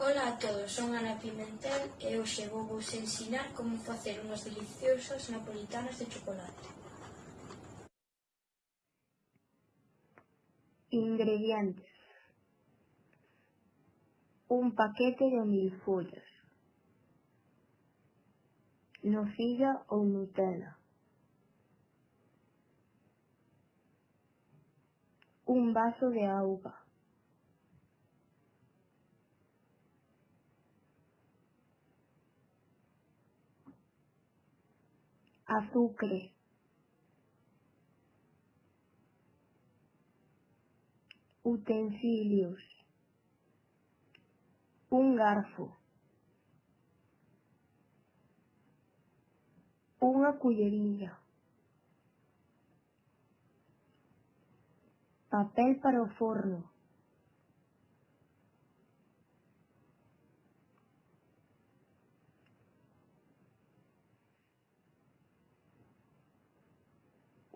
Ola a todos, son Ana Pimentel e hoxe vou vos ensinar como facer unhas deliciosas napolitanas de chocolate. Ingredientes. Un paquete de milfollas Nocilla ou Nutella. Un vaso de auga. Azucre utensilios. Un garfo. Unha culleriña papel para o forno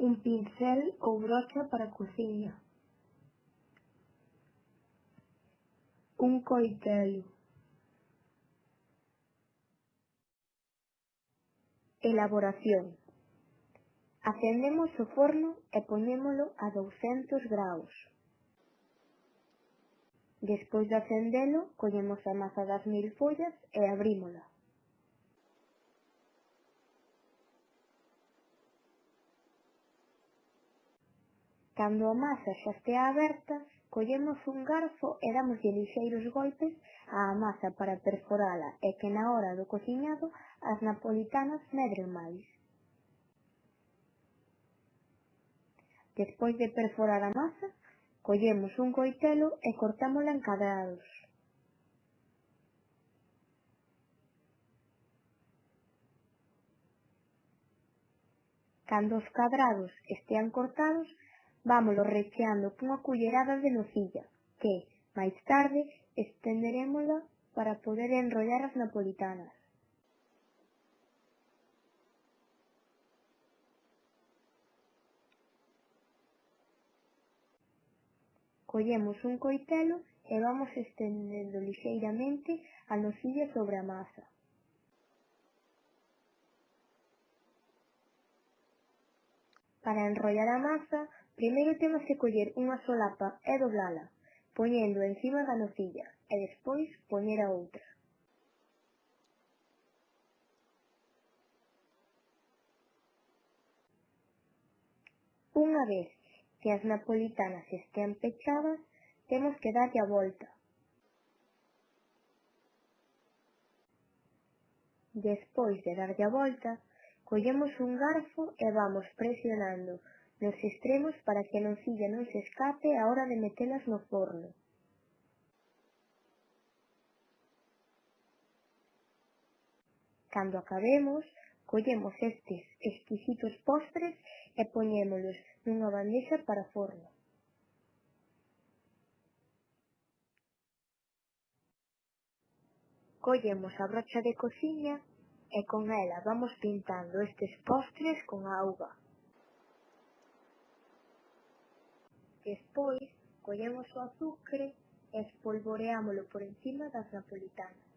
un pincel ou brocha para cociña, un coitelo, Elaboración Acendemos o forno e poñémolo a 200 graus. Despois de acendelo, collemos a masa das mil follas e abrímola. Cando a masa xa estea aberta, collemos un garfo e damoslle lixeiros golpes á masa para perforala e que na hora do cociñado as napolitanas medren máis. Despois de perforar a masa, collemos un coitelo e cortámola en cadrados. Cando os cadrados estean cortados, vámolo recheando cunha cullerada de nocilla, que, máis tarde, estenderémola para poder enrollar as napolitanas. Collemos un coitelo e vamos estendendo lixeiramente a nocilla sobre a masa. Para enrollar a masa, primeiro temos que coller unha solapa e doblala, poñendo encima da nocilla, e despois poñer a outra. Unha vez que as napolitanas estean pechadas, temos que darlle a volta. Despois de darlle a volta, Collemos un garfo e vamos presionando nos extremos para que a nocilla non se escape a hora de metelas no forno. Cando acabemos, collemos estes exquisitos postres e poñémolos nunha bandexa para forno. Collemos a brocha de cociña e con ela vamos pintando estes postres con auga. Despois, collemos o azucre e espolvoreámolo por encima das napolitanas.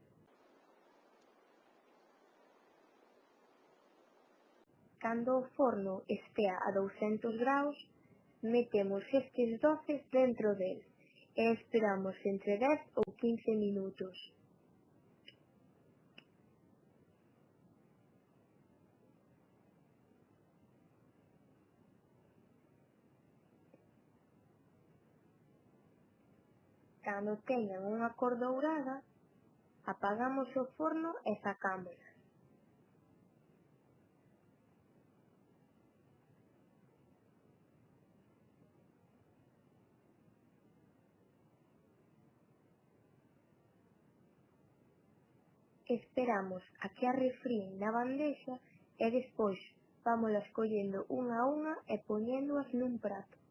Cando o forno estea a 200 graus, metemos estes doces dentro del e esperamos entre 10 ou 15 minutos. Cando teñan unha cor dourada, apagamos o forno e sacámolas. Esperamos a que arrefríen na bandexa e despois vámolas collendo unha a unha e poñéndoas nun prato.